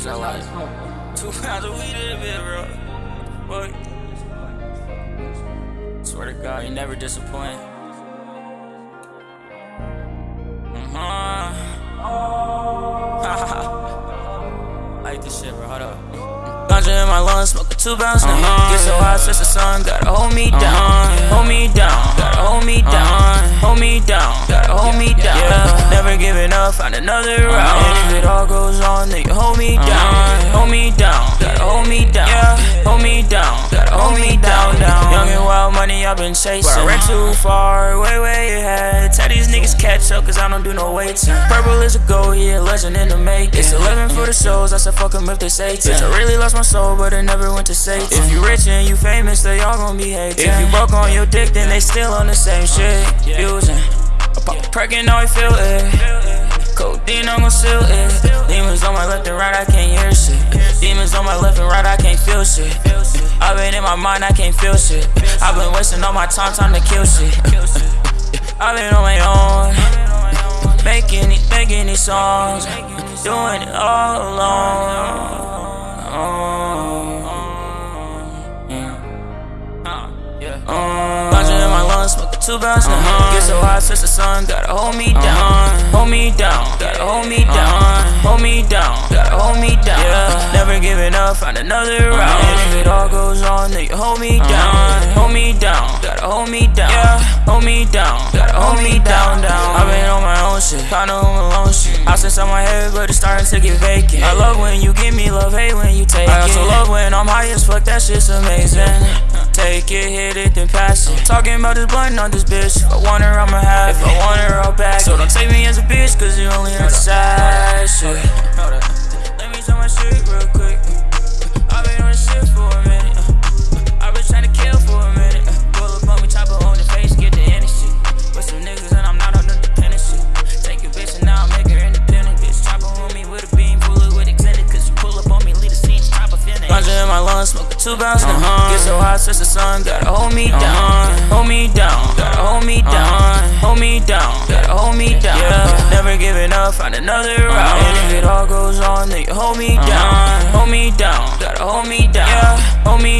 bitch I like two pounds of weed in a bit, bro. Boy. Swear to God, you never disappoint. Uh-huh. like this shit, bro. Hold up. Ganja in my lungs, smoking two pounds. Uh-huh. Get so hot, since the sun gotta hold me down. Uh-huh. Hold me down, gotta hold me down. Uh-huh. Hold me down, gotta hold me down. Yeah. Never giving up, find another route. And if it all goes on, then you hold me down. Hold me down, gotta hold me down. Hold me down, gotta hold me down. I've been chasing. But I ran too far, way, way ahead. Tell these niggas catch up, cause I don't do no waiting. Purple is a go, yeah, legend in the making. It's 11 for the souls, I said fuck 'em if they say 10. Bitch, I really lost my soul, but it never went to Satan. If you rich and you famous, they all gon' be hating. If you broke on your dick, then they still on the same uh, shit. Fusing. I pop a perk and I feel it. Codeine, I'm gon' seal it. Demons on my left and right, I can't hear shit. Demons on my left and right, I can't feel shit. I've been in my mind, I can't feel shit. I've been wasting all my time, time to kill shit. I've been on my own, making these, making these songs, doing it all alone. Ganja two pounds now. Get so hot, since the sun gotta hold me down. Hold me down, gotta hold me down. Hold me down, gotta hold me down. Yeah. Never giving up, find another route. And if it all goes on, then you hold me down. Hold me down, gotta hold me down. Yeah. Hold me down, gotta hold me down, down. Shit, kinda on my own shit. House inside my head, but it's starting to get vacant. I love when you give me love, hate when you take it. I also love when I'm high as fuck, that shit's amazing. Take it, hit it, then pass it. Talking about this blunt on this bitch. If I want her, I'ma have it. If I want her, I'll back So don't take me as a bitch, cause you only on the side my lungs, smoking two pounds now. Uh-huh. Get so hot, since the sun gotta hold me uh-huh. down. Hold me down, gotta hold me uh-huh. down. Hold me down, gotta hold me down. Yeah. Never giving up, find another route. And if it all goes on, then you hold me down. Hold me down, gotta hold me down. Yeah. Hold me